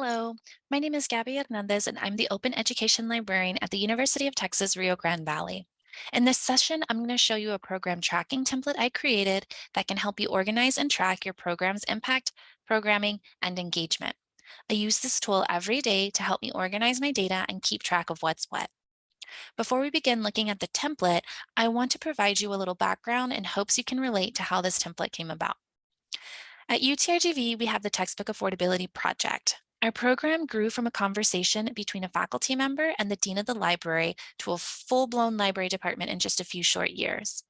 Hello, my name is Gabby Hernandez and I'm the Open Education Librarian at the University of Texas Rio Grande Valley. In this session, I'm going to show you a program tracking template I created that can help you organize and track your program's impact, programming, and engagement. I use this tool every day to help me organize my data and keep track of what's what. Before we begin looking at the template, I want to provide you a little background in hopes you can relate to how this template came about. At UTRGV, we have the Textbook Affordability Project. Our program grew from a conversation between a faculty member and the dean of the library to a full-blown library department in just a few short years.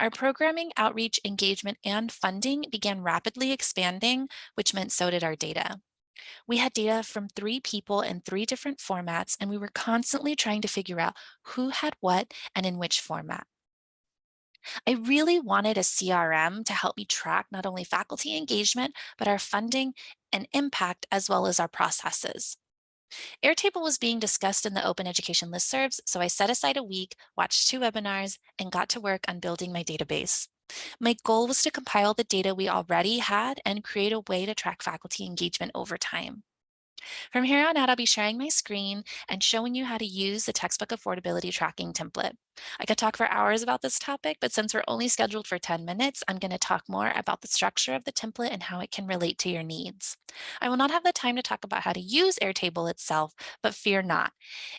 Our programming, outreach, engagement, and funding began rapidly expanding, which meant so did our data. We had data from three people in three different formats, and we were constantly trying to figure out who had what and in which format. I really wanted a CRM to help me track not only faculty engagement, but our funding and impact as well as our processes. Airtable was being discussed in the open education listservs, so I set aside a week, watched two webinars, and got to work on building my database. My goal was to compile the data we already had and create a way to track faculty engagement over time. From here on out, I'll be sharing my screen and showing you how to use the textbook affordability tracking template. I could talk for hours about this topic, but since we're only scheduled for 10 minutes, I'm going to talk more about the structure of the template and how it can relate to your needs. I will not have the time to talk about how to use Airtable itself, but fear not.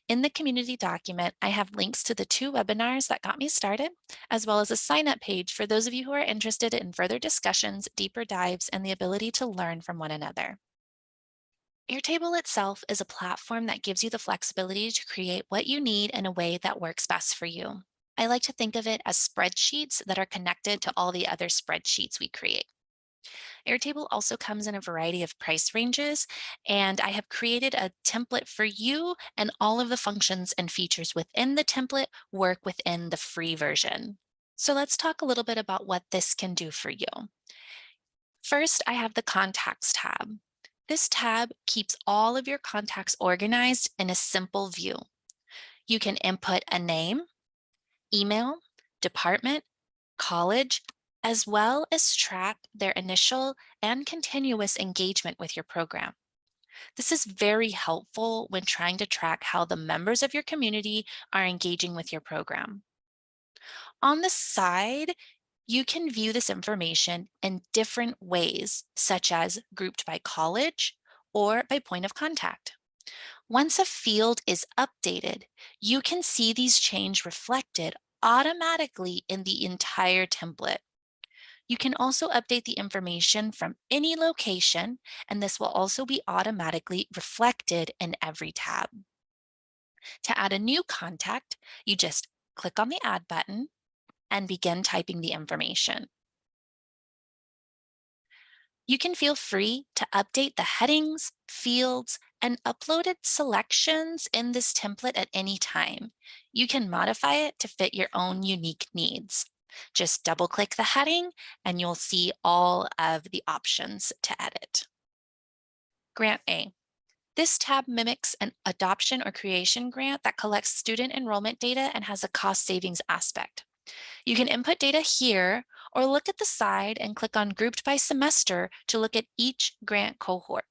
In the community document, I have links to the two webinars that got me started, as well as a sign up page for those of you who are interested in further discussions, deeper dives, and the ability to learn from one another. Airtable itself is a platform that gives you the flexibility to create what you need in a way that works best for you. I like to think of it as spreadsheets that are connected to all the other spreadsheets we create. Airtable also comes in a variety of price ranges, and I have created a template for you and all of the functions and features within the template work within the free version. So let's talk a little bit about what this can do for you. First, I have the contacts tab. This tab keeps all of your contacts organized in a simple view. You can input a name, email, department, college, as well as track their initial and continuous engagement with your program. This is very helpful when trying to track how the members of your community are engaging with your program. On the side, you can view this information in different ways, such as grouped by college or by point of contact. Once a field is updated, you can see these change reflected automatically in the entire template. You can also update the information from any location, and this will also be automatically reflected in every tab. To add a new contact, you just click on the Add button and begin typing the information. You can feel free to update the headings, fields, and uploaded selections in this template at any time. You can modify it to fit your own unique needs. Just double click the heading and you'll see all of the options to edit. Grant A. This tab mimics an adoption or creation grant that collects student enrollment data and has a cost savings aspect. You can input data here or look at the side and click on grouped by semester to look at each grant cohort.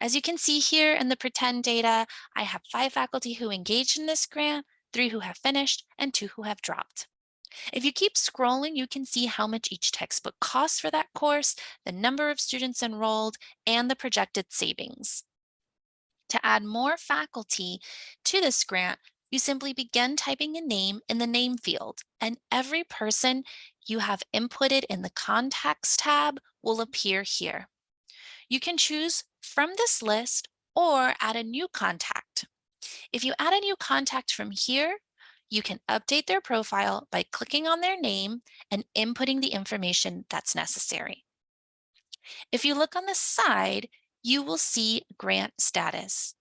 As you can see here in the pretend data, I have five faculty who engaged in this grant, three who have finished, and two who have dropped. If you keep scrolling, you can see how much each textbook costs for that course, the number of students enrolled, and the projected savings. To add more faculty to this grant, you simply begin typing a name in the name field and every person you have inputted in the contacts tab will mm-hmm. appear here. You can choose from this list or add a new contact. If you add a new contact from here, you can update their profile by clicking on their name and inputting the information that's necessary. If you look on the side, you will see grant status.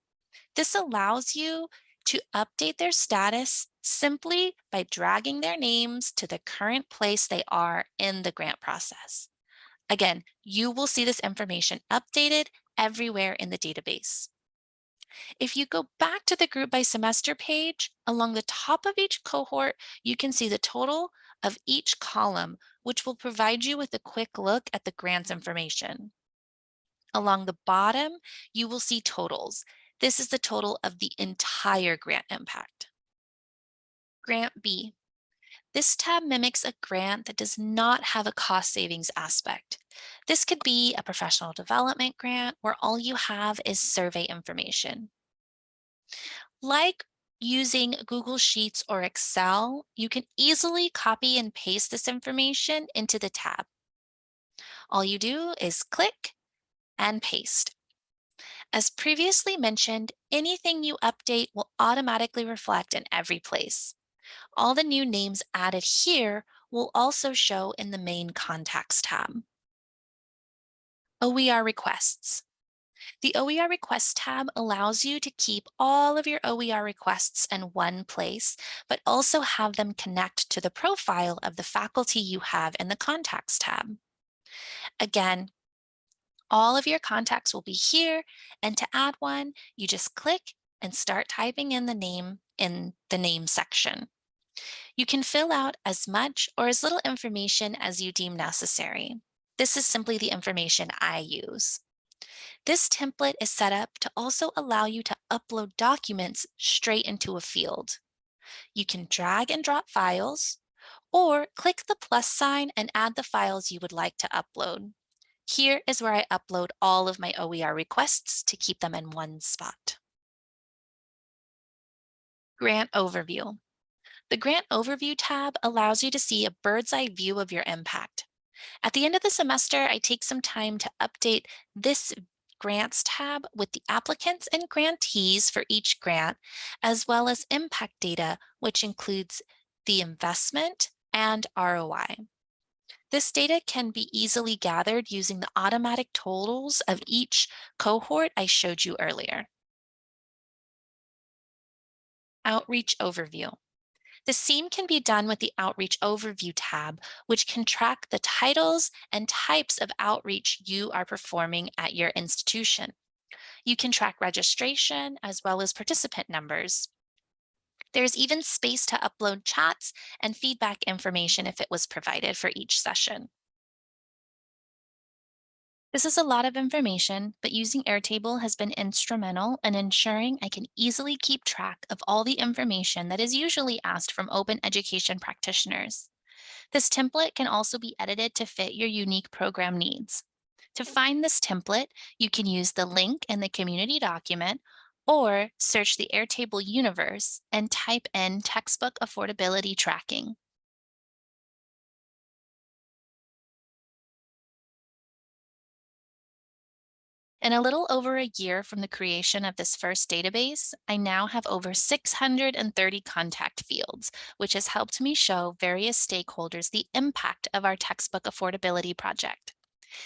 This allows you to update their status simply by dragging their names to the current place they are in the grant process. Again, you will see this information updated everywhere in the database. If you go back to the group by semester page, along the top of each cohort, you can see the total of each column, which will provide you with a quick look at the grants information. Along the bottom, you will see totals. This is the total of the entire grant impact. Grant B. This tab mimics a grant that does not have a cost savings aspect. This could be a professional development grant where all you have is survey information. Like using Google Sheets or Excel, you can easily copy and paste this information into the tab. All you do is click and paste. As previously mentioned, anything you update will automatically reflect in every place. All the new names added here will also show in the main contacts tab. OER requests. The OER requests tab allows you to keep all of your OER requests in one place, but also have them connect to the profile of the faculty you have in the contacts tab. Again, all of your contacts will be here. And to add one, you just click and start typing in the name in the name section. You can fill out as much or as little information as you deem necessary. This is simply the information I use. This template is set up to also allow you to upload documents straight into a field. You can drag and drop files or click the plus sign and add the files you would like to upload. Here is where I upload all of my OER requests to keep them in one spot. Grant Overview. The Grant Overview tab allows you to see a bird's eye view of your impact. At the end of the semester, I take some time to update this Grants tab with the applicants and grantees for each grant, as well as impact data, which includes the investment and ROI. This data can be easily gathered using the automatic totals of each cohort I showed you earlier. Outreach Overview. The same can be done with the Outreach Overview tab, which can track the titles and types of outreach you are performing at your institution. You can track registration as well as participant numbers. There's even space to upload chats and feedback information if it was provided for each session. This is a lot of information, but using Airtable has been instrumental in ensuring I can easily keep track of all the information that is usually asked from open education practitioners. This template can also be edited to fit your unique program needs. To find this template, you can use the link in the community document or search the Airtable universe and type in textbook affordability tracking. In a little over a year from the creation of this first database, I now have over 630 contact fields, which has helped me show various stakeholders the impact of our textbook affordability project.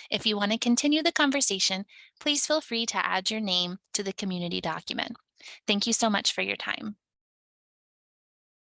If you want to continue the conversation, please feel free to add your name to the community document. Thank you so much for your time.